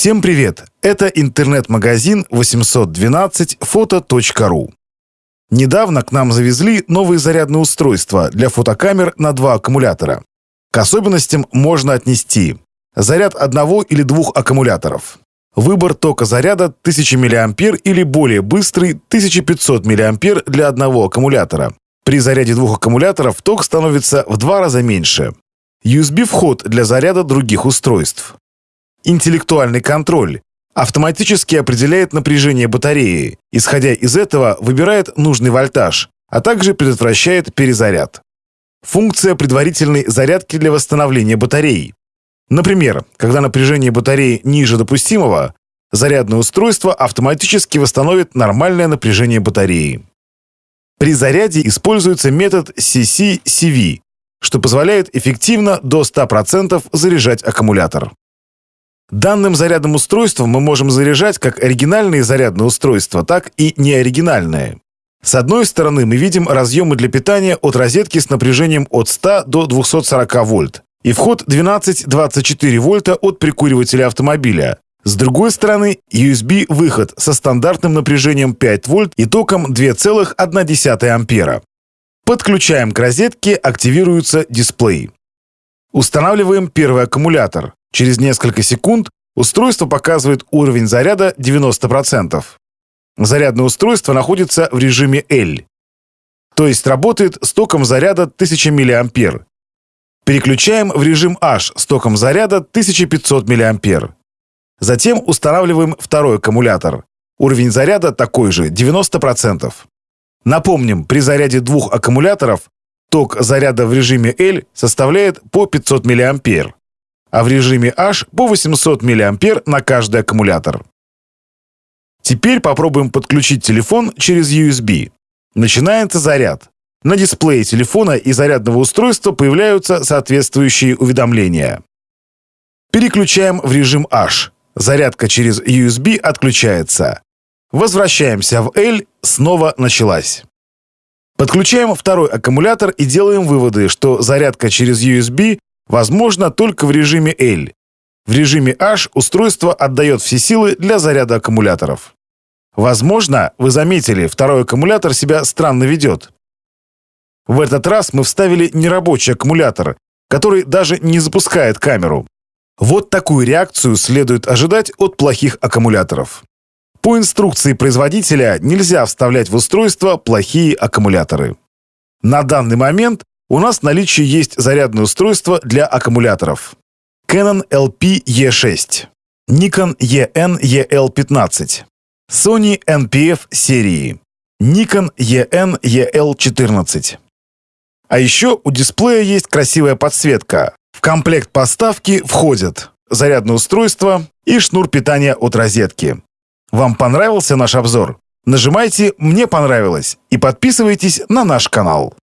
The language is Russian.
Всем привет! Это интернет-магазин 812 Недавно к нам завезли новые зарядные устройства для фотокамер на два аккумулятора. К особенностям можно отнести заряд одного или двух аккумуляторов, выбор тока заряда 1000 мА или более быстрый 1500 мА для одного аккумулятора. При заряде двух аккумуляторов ток становится в два раза меньше. USB-вход для заряда других устройств. Интеллектуальный контроль автоматически определяет напряжение батареи, исходя из этого выбирает нужный вольтаж, а также предотвращает перезаряд. Функция предварительной зарядки для восстановления батареи. Например, когда напряжение батареи ниже допустимого, зарядное устройство автоматически восстановит нормальное напряжение батареи. При заряде используется метод CC-CV, что позволяет эффективно до 100% заряжать аккумулятор. Данным зарядным устройством мы можем заряжать как оригинальные зарядные устройства, так и неоригинальные. С одной стороны мы видим разъемы для питания от розетки с напряжением от 100 до 240 вольт и вход 12-24 вольта от прикуривателя автомобиля. С другой стороны USB-выход со стандартным напряжением 5 вольт и током 2,1 ампера. Подключаем к розетке, активируется дисплей. Устанавливаем первый аккумулятор. Через несколько секунд устройство показывает уровень заряда 90%. Зарядное устройство находится в режиме L, то есть работает с током заряда 1000 мА. Переключаем в режим H с током заряда 1500 мА. Затем устанавливаем второй аккумулятор. Уровень заряда такой же, 90%. Напомним, при заряде двух аккумуляторов ток заряда в режиме L составляет по 500 мА а в режиме H по 800 мА на каждый аккумулятор. Теперь попробуем подключить телефон через USB. Начинается заряд. На дисплее телефона и зарядного устройства появляются соответствующие уведомления. Переключаем в режим H. Зарядка через USB отключается. Возвращаемся в L, снова началась. Подключаем второй аккумулятор и делаем выводы, что зарядка через USB возможно только в режиме L. В режиме H устройство отдает все силы для заряда аккумуляторов. Возможно, вы заметили, второй аккумулятор себя странно ведет. В этот раз мы вставили нерабочий аккумулятор, который даже не запускает камеру. Вот такую реакцию следует ожидать от плохих аккумуляторов. По инструкции производителя нельзя вставлять в устройство плохие аккумуляторы. На данный момент у нас в наличии есть зарядное устройство для аккумуляторов. Canon LP E6, Nikon EN EL15, Sony NPF серии, Nikon EN EL14. А еще у дисплея есть красивая подсветка. В комплект поставки входят зарядное устройство и шнур питания от розетки. Вам понравился наш обзор? Нажимайте «Мне понравилось» и подписывайтесь на наш канал.